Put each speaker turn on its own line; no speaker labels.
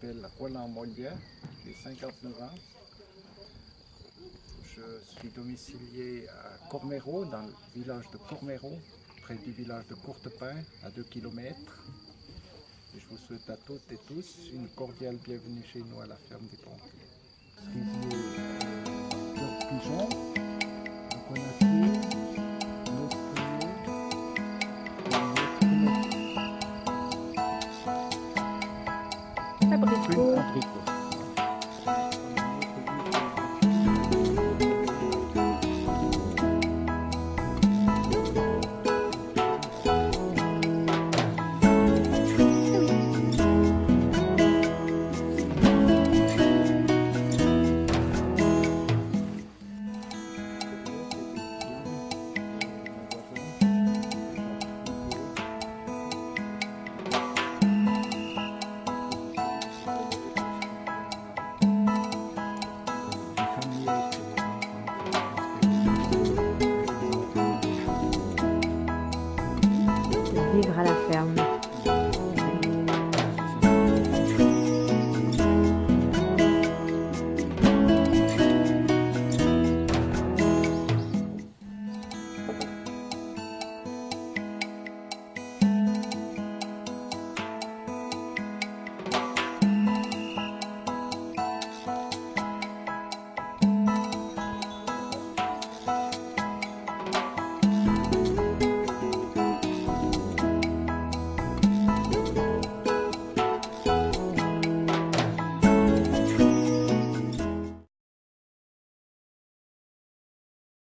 m'appelle Roland Molière, j'ai 59 ans. Je suis domicilié à Corméro, dans le village de Corméro, près du village de Courtepin, à 2 km. Je vous souhaite à toutes et tous une cordiale bienvenue chez nous à la ferme des pompiers. 太
不
利。
Vivre à la ferme.